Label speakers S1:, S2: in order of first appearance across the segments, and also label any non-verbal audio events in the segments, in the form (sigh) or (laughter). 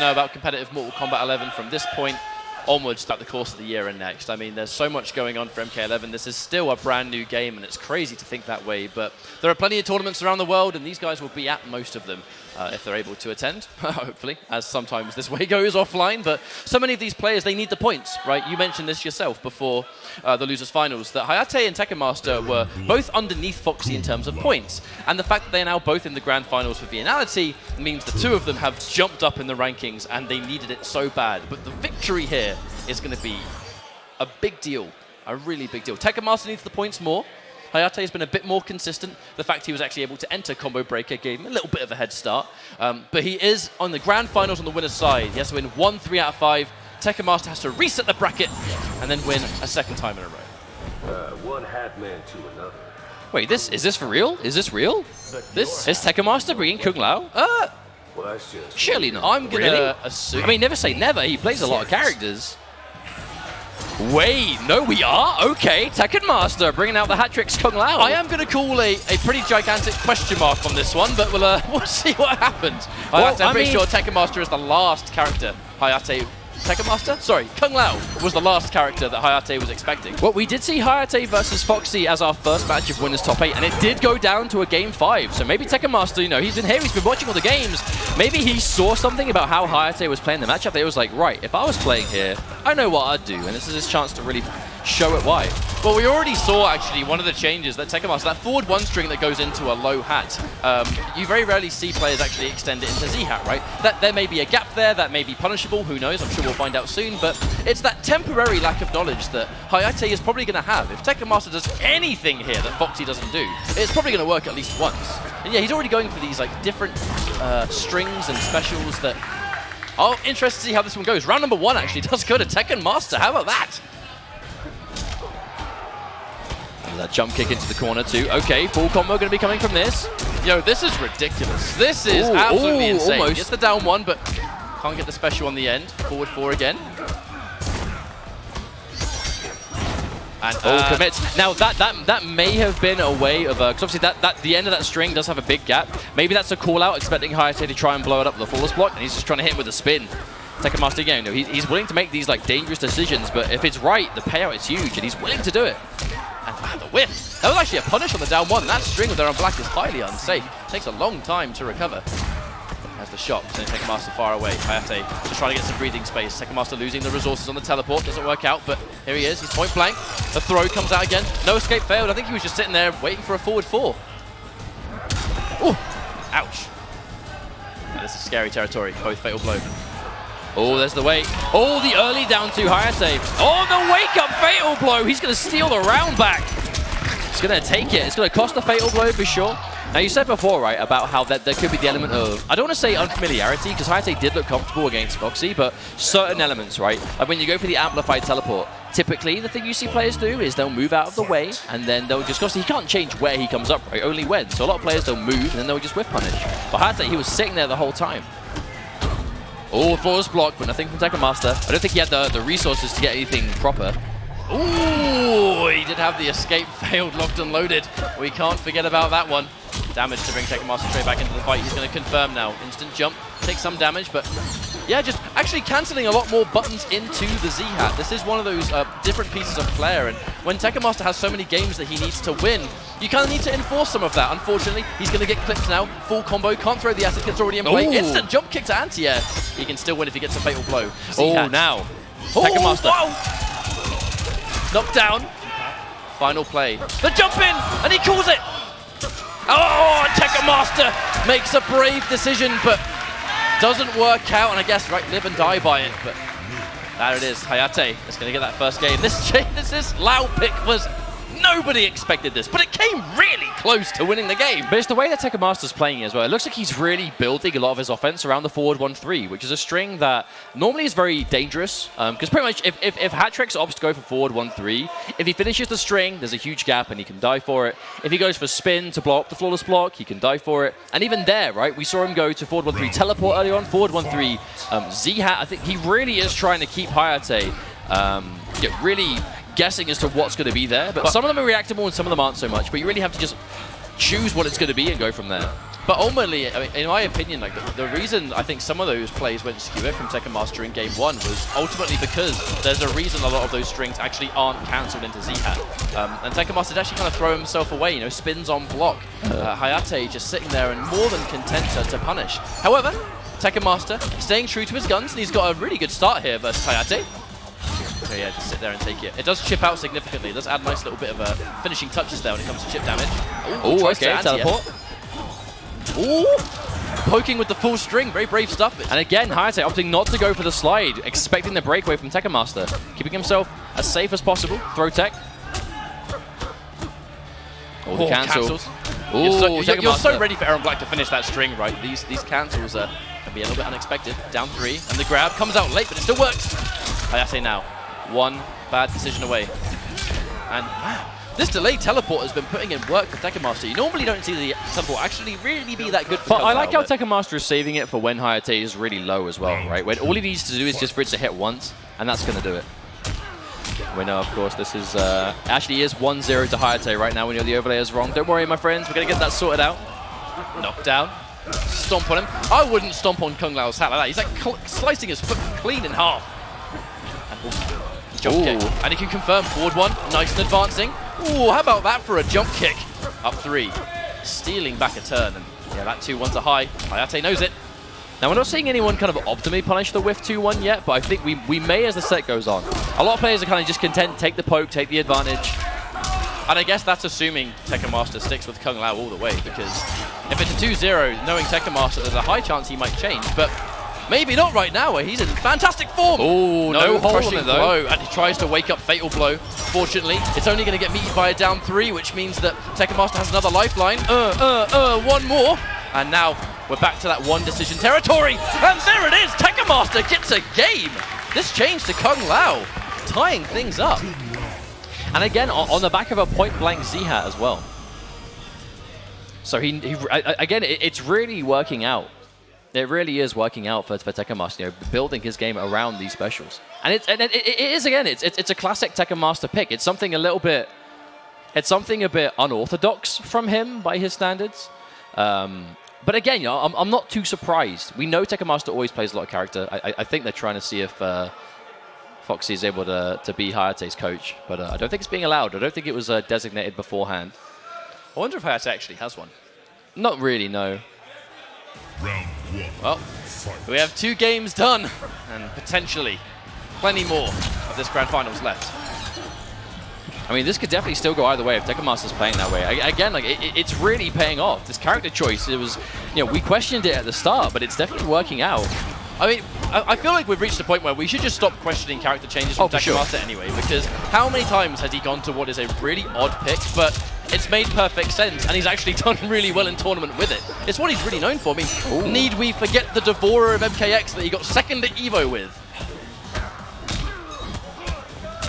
S1: know about competitive Mortal Kombat 11 from this point onwards throughout the course of the year and next. I mean, there's so much going on for MK11. This is still a brand new game, and it's crazy to think that way. But there are plenty of tournaments around the world, and these guys will be at most of them uh, if they're able to attend, (laughs) hopefully, as sometimes this way (laughs) goes offline. But so many of these players, they need the points, right? You mentioned this yourself before uh, the losers finals, that Hayate and Tekken Master were both underneath Foxy in terms of points. And the fact that they are now both in the grand finals for Viennality means the two of them have jumped up in the rankings, and they needed it so bad. But the victory here is going to be a big deal, a really big deal. Tekken Master needs the points more. Hayate has been a bit more consistent. The fact he was actually able to enter Combo Breaker gave him a little bit of a head start. Um, but he is on the grand finals on the winner's side. He has to win one, three out of five. Tekken Master has to reset the bracket and then win a second time in a row.
S2: Uh, one hat man to another.
S1: Wait, this is this for real? Is this real? This is Tekken Master bringing Kung Lao? Uh,
S2: Well,
S1: surely not. I'm gonna
S3: Really?
S1: assume. I mean, never say never. He plays a lot of characters. Wait, no, we are? Okay, Tekken Master bringing out the hat tricks Kung Lao. I am going to call a, a pretty gigantic question mark on this one, but we'll, uh, (laughs) we'll see what happens.
S3: Well,
S1: Hayate, I'm
S3: I
S1: pretty
S3: mean-
S1: sure Tekken Master is the last character Hayate... Tekken Master? Sorry, Kung Lao was the last character that Hayate was expecting. Well, we did see Hayate versus Foxy as our first match of Winners Top 8, and it did go down to a Game 5. So maybe Tekken Master, you know, he's been here, he's been watching all the games. Maybe he saw something about how Hayate was playing the matchup he was like, right, if I was playing here, I know what I'd do, and this is his chance to really show it why. Well, we already saw, actually, one of the changes that Tekken Master, that forward one string that goes into a low hat, um, you very rarely see players actually extend it into Z-hat, right? That There may be a gap there, that may be punishable, who knows, I'm sure we'll find out soon, but it's that temporary lack of knowledge that Hayate is probably going to have. If Tekken Master does anything here that Foxy doesn't do, it's probably going to work at least once. And yeah, he's already going for these like different uh, strings and specials that... Oh, interested to see how this one goes. Round number one actually (laughs) does go to Tekken Master. How about that? That jump kick into the corner too. Okay, full combo going to be coming from this. Yo, this is ridiculous. This is
S3: Ooh,
S1: absolutely
S3: ooh,
S1: insane.
S3: almost.
S1: Gets the down one, but can't get the special on the end. Forward four again. And
S3: Oh,
S1: uh,
S3: commits. Now that that that may have been a way of because obviously that that the end of that string does have a big gap. Maybe that's a call out, expecting Hayate to try and blow it up with a flawless block, and he's just trying to hit him with a spin. Tekken Master again, you know, he, he's willing to make these like dangerous decisions, but if it's right, the payout is huge, and he's willing to do it. And the whiff. That was actually a punish on the down one. That string with their on black is highly unsafe. Takes a long time to recover. As the shot, so Tekken Master far away. Hayate just trying to get some breathing space. Tekken Master losing the resources on the teleport. Doesn't work out, but here he is. He's point blank. The throw comes out again. No escape failed. I think he was just sitting there waiting for a forward four. Ooh, ouch. Now, this is scary territory. Both fatal blow. Oh, there's the wait. Oh, the early down to Hayate. Oh, the wake up fatal blow. He's going to steal the round back. He's going to take it. It's going to cost a fatal blow for sure. Now, you said before, right, about how that there could be the element of, I don't want to say unfamiliarity, because Hayate did look comfortable against Foxy, but certain elements, right? Like when you go for the amplified teleport, typically the thing you see players do is they'll move out of the way, and then they'll just, because he can't change where he comes up, right? Only when. So a lot of players, they'll move, and then they'll just whiff punish. But Hayate, he was sitting there the whole time. Oh, flawless blocked, but nothing from Tekken Master. I don't think he had the, the resources to get anything proper. Ooh, he did have the escape (laughs) failed, locked and loaded. We can't forget about that one. Damage to bring Tekken Master straight back into the fight. He's going to confirm now. Instant jump, take some damage, but yeah, just actually cancelling a lot more buttons into the Z-Hat. This is one of those uh, different pieces of flair, and when Tekken Master has so many games that he needs to win, you kind of need to enforce some of that. Unfortunately, he's going to get clipped now. Full combo, can't throw the acid, it's already in play. Ooh.
S1: Instant jump kick to anti-air. He can still win if he gets a fatal blow.
S3: Oh, now.
S1: Tekken
S3: Oh,
S1: Master.
S3: whoa.
S1: Knocked down. Final play. The jump in, and he calls it. Oh, and Tekken Master makes a brave decision, but doesn't work out. And I guess, right, live and die by it. But there it is. Hayate is going to get that first game. This, (laughs) this is Lao pick was nobody expected this, but it came really close to winning the game. But it's the way that Tekken Master's playing as well. It looks like he's really building a lot of his offense around the forward 1-3, which is a string that normally is very dangerous. Because pretty much if, if, if Hatrix opts to go for forward 1-3, if he finishes the string, there's a huge gap and he can die for it. If he goes for spin to blow up the flawless block, he can die for it. And even there, right, we saw him go to forward 1-3 teleport early on, forward 1-3 um, Z-Hat. I think he really is trying to keep Hayate um, really guessing as to what's going to be there. But, some of them are reactable and some of them aren't so much. But you really have to just choose what it's going to be and go from there. But ultimately, I mean, in my opinion, like the, the, reason I think some of those plays went skewer from Tekken Master in game one was ultimately because there's a reason a lot of those strings actually aren't cancelled into Z-Hat. Um, and Tekken Master actually kind of throw himself away, you know, spins on block. Uh, Hayate just sitting there and more than content to, to punish. However, Tekken Master staying true to his guns, and he's got a really good start here versus Hayate. So yeah, just sit there and take it. It does chip out significantly. It does add a nice little bit of uh, finishing touches there when it comes to chip damage.
S3: Oh, okay, teleport.
S1: Ooh, poking with the full string. Very brave stuff.
S3: And again, Hayate opting not to go for the slide, expecting the breakaway from Tekken Master. Keeping himself as safe as possible. Throw tech.
S1: Oh, the oh, cancel. cancels. Ooh, you're, so, you're, you're so, ready for Erron Black to finish that string, right? These these cancels are, can be a little bit unexpected. Down three, and the grab comes out late, but it still works. Hayate now, one bad decision away. And wow, this delayed teleport has been putting in work for Tekken Master. You normally don't see the teleport actually really be that good for
S3: But I like how Tekken Master is saving it for when Hayate is really low as well, right? When all he needs to do is just for it to hit once, and that's going to do it. We know, of course, this is uh, actually is 1-0 to Hayate right now when you're the overlay is wrong. Don't worry, my friends, we're going to get that sorted out.
S1: Knockdown. Stomp on him. I wouldn't stomp on Kung Lao's hat like that. He's like slicing his foot clean in half. And, jump Ooh. kick. And he can confirm forward one. Nice and advancing. Ooh, how about that for a jump kick? Up three. Stealing back a turn. And yeah, that 2-1's a high. Hayate knows it.
S3: Now, we're not seeing anyone kind of optimally punish the whiff 2-1 yet, but I think we, we may as the set goes on. A lot of players are kind of just content, take the poke, take the advantage.
S1: And I guess that's assuming Tekken Master sticks with Kung Lao all the way, because if it's a 2-0, knowing Tekken Master, there's a high chance he might change. But Maybe not right now, where he's in fantastic form.
S3: Oh, no, no hole in it, though. Blow,
S1: and he tries to wake up Fatal Blow. Fortunately, it's only going to get meted by a down three, which means that Tekken Master has another lifeline. Uh, uh, uh, one more. And now we're back to that one decision territory. And there it is. Tekken Master gets a game. This change to Kung Lao, tying things up.
S3: And again, on the back of a point-blank Z-Hat as well. So he, he again, it's really working out it really is working out for, for Tekken Master, you know, building his game around these specials. And, it's, and it, it is, again, it's, it's, it's a classic Tekken Master pick. It's something a little bit, it's something a bit unorthodox from him by his standards. Um, but again, you know, I'm, I'm not too surprised. We know Tekken Master always plays a lot of character. I, I think they're trying to see if uh, Foxy is able to, to be Hayate's coach. But uh, I don't think it's being allowed. I don't think it was uh, designated beforehand.
S1: I wonder if Hayate actually has one.
S3: Not really, no.
S1: Round one. Well, we have two games done, and potentially plenty more of this grand finals left.
S3: I mean, this could definitely still go either way if Tekken Master's playing that way. I, again, like it, it's really paying off. This character choice, it was, you know, we questioned it at the start, but it's definitely working out.
S1: I mean, I, feel like we've reached a point where we should just stop questioning character changes from oh, Tekken sure. Master anyway, because how many times has he gone to what is a really odd pick, but it's made perfect sense, and he's actually (laughs) done really well in tournament with it. It's what he's really known for. I mean, Ooh. need we forget the Devourer of MKX that he got second at EVO with?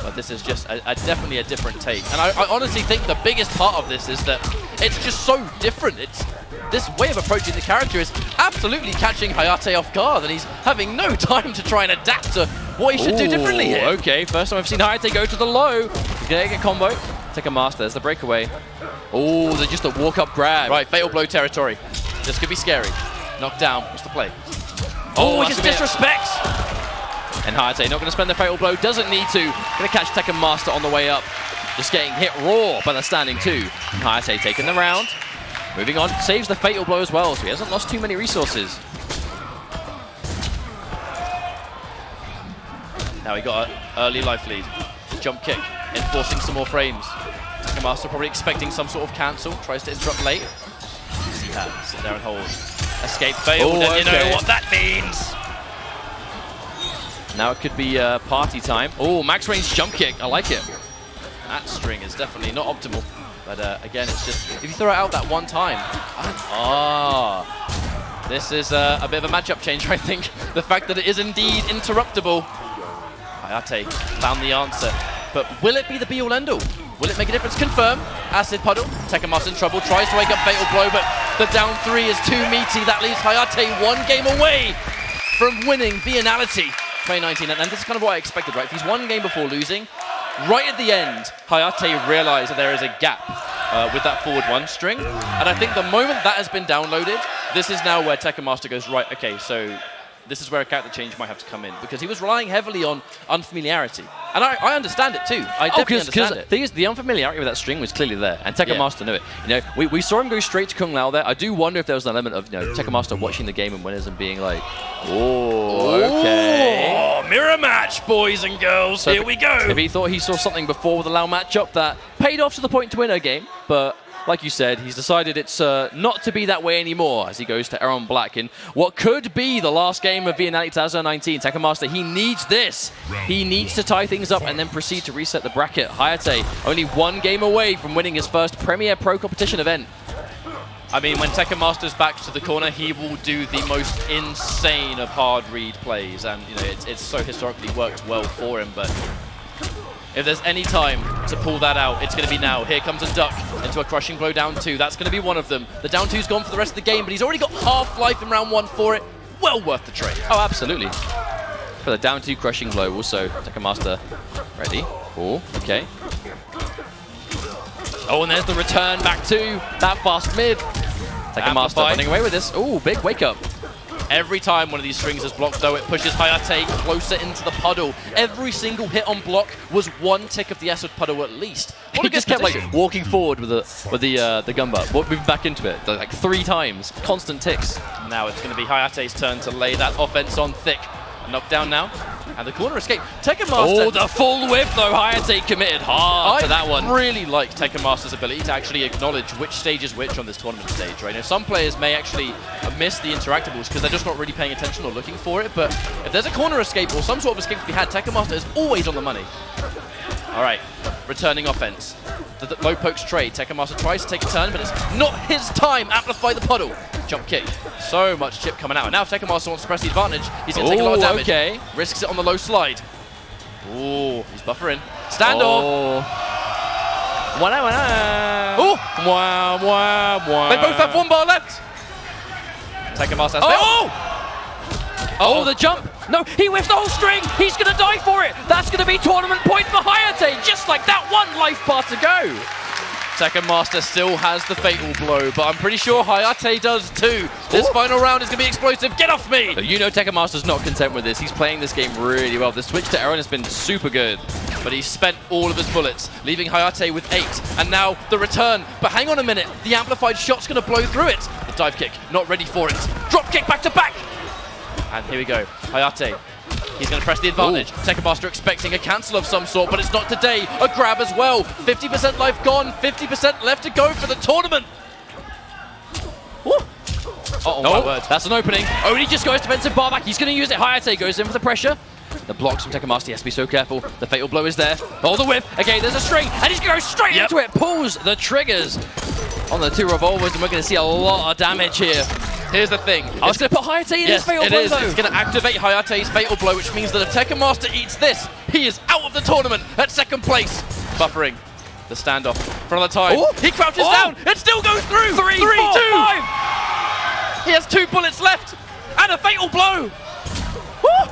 S1: But this is just a, a definitely a different take. And I, I honestly think the biggest part of this is that it's just so different. It's this way of approaching the character is absolutely catching Hayate off guard, and he's having no (laughs) time to try and adapt to what he should Ooh, do differently here.
S3: Okay, first time I've seen Hayate go to the low. He's going to get combo. Tekken Master. There's the breakaway. Oh, they're just a walk-up grab.
S1: Right, fatal blow territory. This could be scary. Knocked down. What's the play?
S3: Oh, oh just disrespects. And Hayate not going to spend the fatal blow. Doesn't need to. Going to catch Tekken Master on the way up. Just getting hit raw by the standing two. Hayate taking the round. Moving on. Saves the fatal blow as well, so he hasn't lost too many resources.
S1: Now he got an early life lead. Jump kick enforcing some more frames. Tekken Master probably expecting some sort of cancel, tries to interrupt late. Z-Hat, sit there and hold. Escape failed, Ooh, and you know what that means!
S3: Now it could be uh, party time. Oh, max range jump kick, I like it.
S1: That string is definitely not optimal. But uh, again, it's just, if you throw it out that one time, ah, oh, this is uh, a bit of a matchup change, (laughs) I think. The fact that it is indeed interruptible. Hayate found the answer. But will it be the be-all end-all? Will it make a difference? Confirm. Acid Puddle. Tekken in trouble. Tries to wake up Fatal Blow, but the down three is too meaty. That leaves Hayate one game away from winning Viennality 2019. And, and this is kind of what I expected, right? If he's one game before losing, right at the end, Hayate realized that there is a gap uh, with that forward one string. And I think the moment that has been downloaded, this is now where Tekken Master goes, right, okay, so this is where a character change might have to come in. Because he was relying heavily on unfamiliarity. And I, I understand it too. I
S3: Oh,
S1: definitely
S3: because
S1: understand it.
S3: the thing is, the unfamiliarity with that string was clearly there, and Tekken
S1: Yeah.
S3: Master knew it. You know, we, we saw him go straight to Kung Lao there. I do wonder if there was an element of you know Tekken Master watching the game and winners and being like, oh, okay.
S1: Oh, mirror match, boys and girls.
S3: So
S1: Here
S3: if-
S1: we go.
S3: If he thought he saw something before with the Lao matchup that paid off to the point to win a game, but like you said, he's decided it's uh, not to be that way anymore as he goes to Erron Black in what could be the last game of Viennality 2019. Tekken Master, he needs this. He needs to tie things up and then proceed to reset the bracket. Hayate only one game away from winning his first Premier Pro competition event.
S1: I mean, when Tekken Master's back to the corner, he will do the most insane of hard read plays, and you know it's, it's so historically worked well for him. But if there's any time to pull that out, it's going to be now. Here comes a duck into a crushing blow down two. That's going to be one of them. The down two's gone for the rest of the game, but he's already got half life in round one for it. Well worth the trade.
S3: Oh, absolutely. For the down two crushing blow, also Tekken Master ready. Oh, okay. Oh, and there's the return back to that fast mid. Tekken Master running away with this. Oh, big wake up.
S1: Every time one of these strings is blocked, though, it pushes Hayate closer into the puddle. Every single hit on block was one tick of the acid puddle at least. What
S3: he just kept
S1: position.
S3: like walking forward with the with the uh, the butt, moving back into it like three times, constant ticks.
S1: Now it's going to be Hayate's turn to lay that offense on thick. Knockdown now. And the corner escape. Tekken oh, Master.
S3: Oh, the full whip though. Hayate committed hard
S1: I
S3: to that one.
S1: really like Tekken Master's ability to actually acknowledge which stage is which on this tournament stage, right? Now, some players may actually miss the interactables because they're just not really paying attention or looking for it, but if there's a corner escape or some sort of escape to be had, Tekken Master is always on the money. All right, returning offense. The, the low pokes trade. Tekken Master tries to take a turn, but it's not his time. Amplify the puddle. Jump kick. So much chip coming out. Now if Tekken Master wants to press the advantage, he's going to take a lot of damage.
S3: okay.
S1: Risks it on the low slide. Ooh, he's buffering. Standoff.
S3: Oh. Wow, wow.
S1: Oh!
S3: Wow, wow, wow.
S1: They both have one bar left. Tekken Master has
S3: Oh! Oh, the jump! No, he whiffed the whole string! He's gonna die for it! That's gonna be tournament point for Hayate! Just like that one life bar to go!
S1: Tekken Master still has the fatal blow, but I'm pretty sure Hayate does too. This
S3: Oh.
S1: final round is going to be explosive. Get off me!
S3: You know Tekken Master's not content with this. He's playing this game really well. The switch to Erron has been super good.
S1: But he's spent all of his bullets, leaving Hayate with eight. And now the return. But hang on a minute. The amplified shot's going to blow through it. The dive kick, not ready for it. Drop kick back to back. And here we go. Hayate. He's going to press the advantage. Tekken Master expecting a cancel of some sort, but it's not today. A grab as well. 50% life gone, 50% left to go for the tournament. Woo. Oh, my word.
S3: that's an opening. Only just goes defensive bar back. He's going to use it. Hayate goes in for the pressure. The blocks from Tekken Master. He has to be so careful. The fatal blow is there. Oh, the whip. Okay, there's a string, and he's going to go straight
S1: Yep.
S3: into it. Pulls the triggers on the two revolvers, and we're going to see a lot of damage here.
S1: Here's the thing.
S3: I was going to put Hayate in
S1: Yes,
S3: his fatal
S1: it
S3: blow,
S1: is.
S3: though.
S1: It's going to activate Hayate's Fatal Blow, which means that if Tekken Master eats this, he is out of the tournament at second place. Buffering the standoff for another time.
S3: Oh.
S1: He crouches
S3: Oh.
S1: down. It still goes through.
S3: Three,
S1: Three,
S3: four,
S1: two.
S3: five.
S1: He has two bullets left and a Fatal Blow. Woo.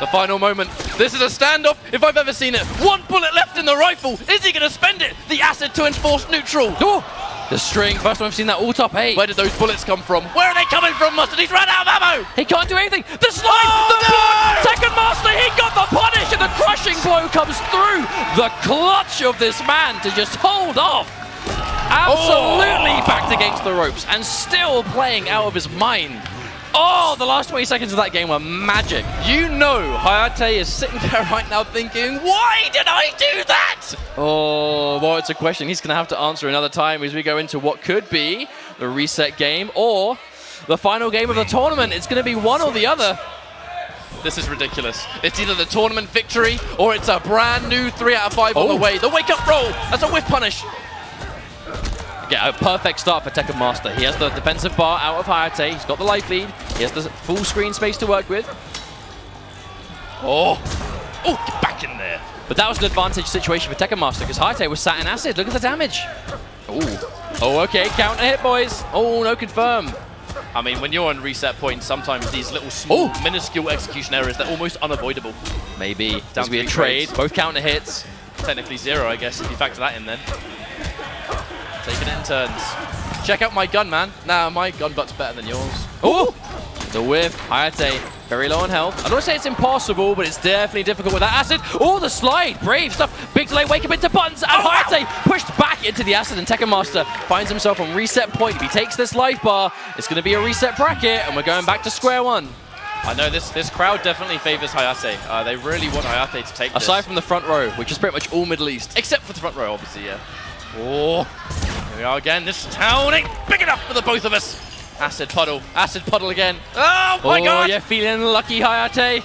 S1: The final moment. This is a standoff if I've ever seen it. One bullet left in the rifle. Is he going to spend it? The acid to enforce neutral.
S3: Oh, the string. First time I've seen that all top eight.
S1: Where did those bullets come from? Where are they coming from, Mustard? He's run out of ammo.
S3: He can't do anything. The slide,
S1: Oh,
S3: the
S1: no!
S3: second master, he got the punish, and the crushing blow comes through. The clutch of this man to just hold off. Absolutely
S1: Oh!
S3: backed against the ropes and still playing out of his mind. Oh, the last 20 seconds of that game were magic.
S1: You know Hayate is sitting (laughs) there right now thinking, why did I do that?
S3: Oh, well, it's a question he's going to have to answer another time as we go into what could be the reset game or the final game of the tournament. It's going to be one or the other.
S1: This is ridiculous. It's either the tournament victory or it's a brand new 3 out of 5 on
S3: Oh.
S1: the way. The wake up roll. That's a whiff punish.
S3: Yeah, a perfect start for Tekken Master. He has the defensive bar out of Hayate. He's got the life lead. He has the full screen space to work with.
S1: Oh. Oh, get back in there.
S3: But that was an advantage situation for Tekken Master because Hayate was sat in acid. Look at the damage. Oh. Oh, okay. Counter hit, boys. Oh, no confirm.
S1: I mean, when you're on reset points, sometimes these little small,
S3: Oh.
S1: minuscule execution errors, they're almost unavoidable.
S3: Maybe.
S1: Down
S3: to be a trade. Both counter hits.
S1: Technically zero, I guess, if you factor that in then. Taking it in turns. Check out my gun, man. Nah, my gun butt's better than yours. Oh!
S3: The whiff, Hayate, very low on health. I don't say it's impossible, but it's definitely difficult with that acid. Oh, the slide, brave stuff. Big delay, wake up into buttons, and oh, Hayate pushed back into the acid, and Tekken Master finds himself on reset point. If he takes this life bar, it's going to be a reset bracket, and we're going back to square one.
S1: I know this this crowd definitely favors Hayate. Uh, they really want Hayate to take
S3: Aside
S1: this.
S3: from the front row, which is pretty much all Middle East.
S1: Except for the front row, obviously, yeah. Oh, here we are again. This town ain't big enough for the both of us. Acid puddle. Acid puddle again. Oh my
S3: oh,
S1: god!
S3: you're feeling lucky, Hayate.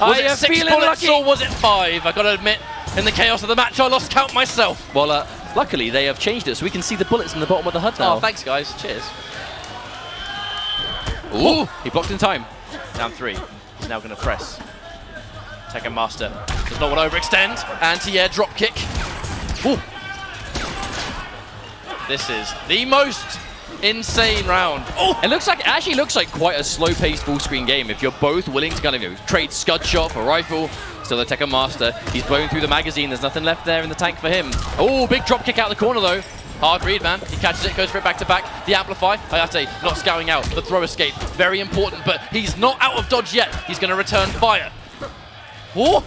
S1: Was it six bullets lucky? or was it five? I gotta admit, in the chaos of the match, I lost count myself.
S3: Well, uh, luckily they have changed it so we can see the bullets in the bottom of the HUD now.
S1: Oh, thanks guys. Cheers.
S3: Ooh, he blocked in time.
S1: Down three. He's now gonna press. Tekken Master does not want to overextend. Anti-air drop kick. Ooh. This is the most insane round.
S3: Oh! It looks like it actually looks like quite a slow-paced full-screen game if you're both willing to kind of you know, trade Scud Shot for rifle. Still the Tekken Master. He's blowing through the magazine. There's nothing left there in the tank for him. Oh, big drop kick out the corner though. Hard read, man. He catches it, goes for it back to back. The amplify. Hayate not scouting out. The throw escape, very important, but he's not out of dodge yet. He's going to return fire. Oh!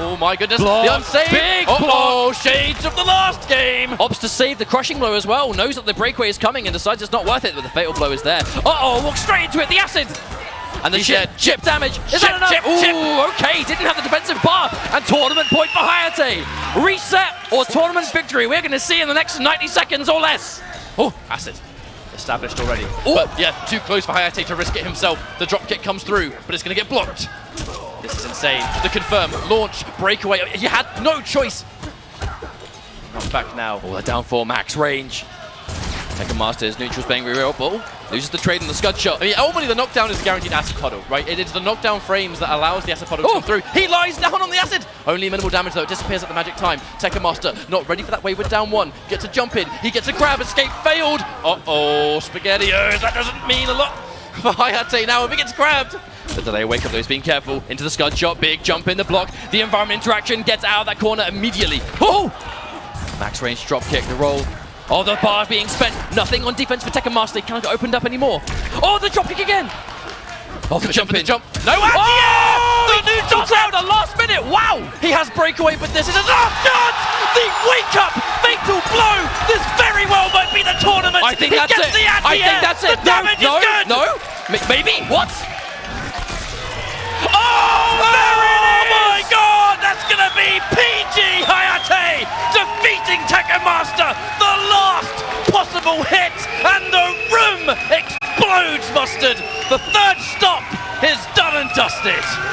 S3: Oh my goodness, block. the unsaved!
S1: Big oh, shades of the last game!
S3: Opts to save the crushing blow as well, knows that the breakaway is coming and decides it's not worth it, but the fatal blow is there. Uh-oh, walks straight into it, the acid! And the chip, chip damage. Is chip, that enough? Chip, Ooh, chip. okay, didn't have the defensive bar. And tournament point for Hayate. Reset or tournament victory. We're going to see in the next 90 seconds or less.
S1: Oh, acid established already. Ooh. But yeah, too close for Hayate to risk it himself. The drop kick comes through, but it's going to get blocked. This is insane. The confirm, launch, breakaway. You had no choice. Comes back now.
S3: Oh, the down four max range. Tekken Masters, neutral's real ball. Loses the trade in the scud shot.
S1: I mean, ultimately the knockdown is guaranteed acid puddle, right? It is the knockdown frames that allows the acid puddle to come oh! through. He lies down on the acid! Only minimal damage though, it disappears at the magic time. Tekken Master not ready for that wave with down one. Gets a jump in, he gets a grab, escape failed! Uh-oh, SpaghettiOs, oh, that doesn't mean a lot (laughs) for Hayate now if he gets grabbed.
S3: The delay wake up though, he's being careful. Into the scud shot, big jump in the block. The environment interaction gets out of that corner immediately. Oh! Max range drop kick, the roll. Oh, the bar being spent. Nothing on defense for Tekken Master. He can't get opened up anymore. Oh, the drop kick again.
S1: Oh, the jump in. Jump.
S3: No, anti
S1: oh,
S3: The new dot out the last minute. Wow.
S1: He has breakaway, but this is his last chance. The wake up fatal blow. This very well might be the tournament.
S3: I think
S1: he
S3: that's it.
S1: The
S3: I think that's it.
S1: The damage
S3: no,
S1: is good.
S3: No, maybe. What?
S1: That's gonna be PG Hayate defeating Tekken Master. The last possible hit, and the room explodes. Mustard. The third stop is done and dusted.